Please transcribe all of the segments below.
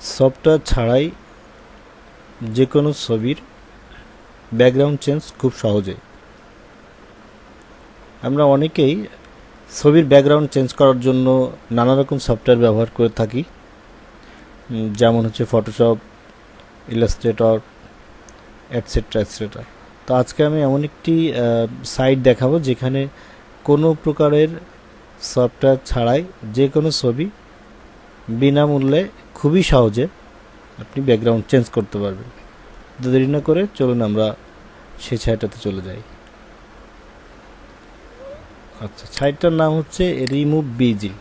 Software ছাড়াই যে কোনো ছবির ব্যাকগ্রাউন্ড চেঞ্জ খুব সহজে। আমরা অনেকেই ছবির ব্যাকগ্রাউন্ড চেঞ্জ করার জন্য নানা রকম সফটওয়্যার ব্যবহার করে থাকি। যেমন হচ্ছে ফটোশপ ইলাস্ট্রেটর অ্যাটসেট্রা অ্যাটসেট্রা তো আজকে আমি এমন একটি সাইট দেখাবো যেখানে কোনো প্রকারের সফটওয়্যার ছাড়াই যে কোনো ছবি বিনামূল্যে খুবই সহজে আপনি ব্যাকগ্রাউন্ড চেঞ্জ করতে পারবেন। তো দেরি না করে চলুন আমরা সেই সাইটটাতে চলে যাই। আচ্ছা সাইটটার নাম হচ্ছে রিমুভ বিজি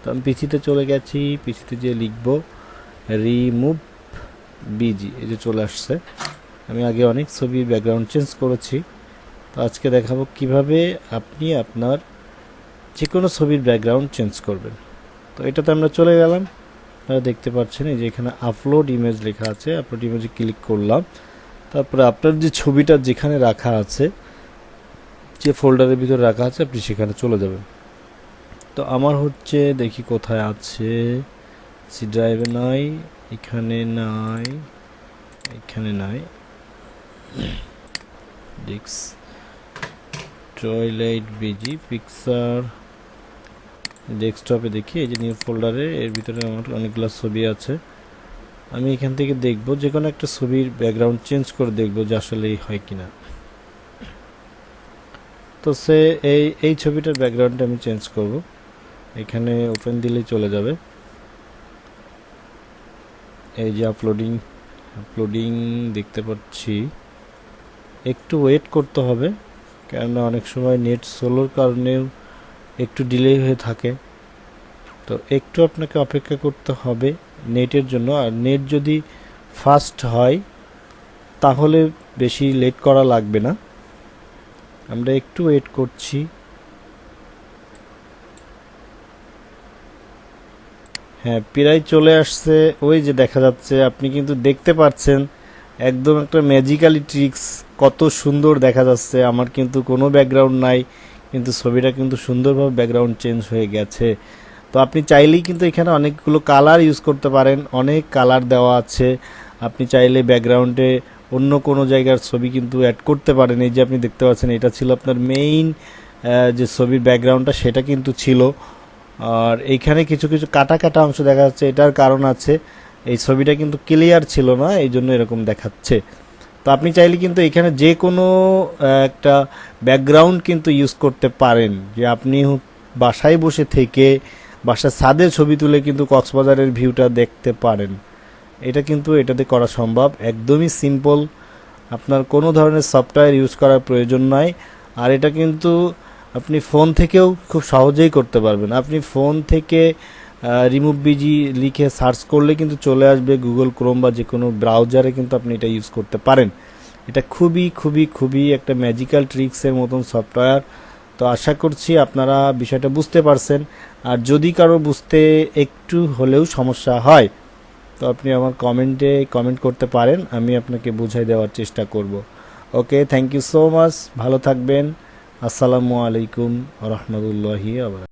তো আমি পিছিতে চলে গেছি পিছিতে যে লিখব, রিমুভ বিজি এই যে চলে আসছে। আমি আগে অনেক ছবি ব্যাকগ্রাউন্ড চেঞ্জ করেছি। তো আজকে দেখাবো কীভাবে আপনি আপনার যে কোনো ছবির ব্যাকগ্রাউন্ড চেঞ্জ করবেন। তো এটাতে আমরা চলে গেলাম। দেখতে পাচ্ছেন এই যে এখানে আপলোড ইমেজ লেখা আছে। আপলোড ইমেজে ক্লিক করলাম। তারপরে আপনার যে ছবিটা যেখানে রাখা আছে, যে ফোল্ডারের ভিতরে রাখা আছে, আপনি সেখানে চলে যাবেন। তো আমার হচ্ছে, দেখি কোথায় আছে। সি ড্রাইভে নাই, এখানে নাই এখানে নাই। ডিক্স টয়লেট বিজি পিকচার ডেস্কটপে দেখি, এই যে নিউ ফোল্ডারে এর ভিতরে আমার অনেকগুলো ছবি আছে। আমি এখান থেকে দেখব যে কোনো একটা ছবির ব্যাকগ্রাউন্ড চেঞ্জ করে দেখব যে আসলে হয় কি না তো সে এই এই ছবিটার ব্যাকগ্রাউন্ডটা আমি চেঞ্জ করব। এখানে ওপেন দিলেই চলে যাবে। এই যে আপলোডিং আপলোডিং দেখতে পাচ্ছি। একটু ওয়েট করতে হবে, কেননা অনেক সময় নেট সোলোর কারণেও একটু ডিলে হয়ে থাকে। তো একটু আপনাকে অপেক্ষা করতে হবে নেটের জন্য। আর নেট যদি ফাস্ট হয়, তাহলে বেশি লেট করা লাগবে না। আমরা একটু ওয়েট করছি। হ্যাঁ প্রায় চলে আসছে। ওই যে দেখা যাচ্ছে, আপনি কিন্তু দেখতে পাচ্ছেন একদম একটা ম্যাজিক্যালি ট্রিক্স কত সুন্দর দেখা যাচ্ছে। আমার কিন্তু কোনো ব্যাকগ্রাউন্ড নাই। কিন্তু ছবিটা কিন্তু সুন্দরভাবে ব্যাকগ্রাউন্ড চেঞ্জ হয়ে গেছে। তো আপনি চাইলেই কিন্তু এখানে অনেকগুলো কালার ইউজ করতে পারেন, অনেক কালার দেওয়া আছে। আপনি চাইলে ব্যাকগ্রাউন্ডে অন্য কোনো জায়গার ছবি কিন্তু অ্যাড করতে পারেন। এই যে আপনি দেখতে পাচ্ছেন, এটা ছিল আপনার মেইন যে ছবির ব্যাকগ্রাউন্ডটা সেটা কিন্তু ছিল। আর এইখানে কিছু কিছু কাটা কাটা অংশ দেখা যাচ্ছে, এটার কারণ আছে, এই ছবিটা কিন্তু ক্লিয়ার ছিল না এই জন্য এরকম দেখাচ্ছে। তো আপনি চাইলে কিন্তু এখানে যে কোনো একটা ব্যাকগ্রাউন্ড কিন্তু ইউজ করতে পারেন। যে আপনি বাসায় বসে থেকে বাসার ছাদে ছবি তুলে কিন্তু কক্সবাজারের ভিউটা দেখতে পারেন। এটা কিন্তু এটাতে করা সম্ভব। একদমই সিম্পল আপনার কোনো ধরনের সফটওয়্যার ইউজ করার প্রয়োজন নাই। আর এটা কিন্তু আপনি ফোন থেকেও খুব সহজেই করতে পারবেন। আপনি ফোন থেকে রিমুভ বিজি লিখে সার্চ করলে কিন্তু চলে আসবে গুগল ক্রোম বা যে কোনো ব্রাউজারে কিন্তু আপনি এটা ইউজ করতে পারেন। এটা খুবই খুবই খুবই একটা ম্যাজিক্যাল ট্রিক্সের মতন সফটওয়্যার তো আশা করছি আপনারা বিষয়টা বুঝতে পারছেন। আর যদি কারও বুঝতে একটু হলেও সমস্যা হয়, তো আপনি আমার কমেন্টে কমেন্ট করতে পারেন, আমি আপনাকে বুঝাই দেওয়ার চেষ্টা করব। Okay thank you so much ভালো থাকবেন। আসসালামু আলাইকুম রহমতুল্লাহি আবার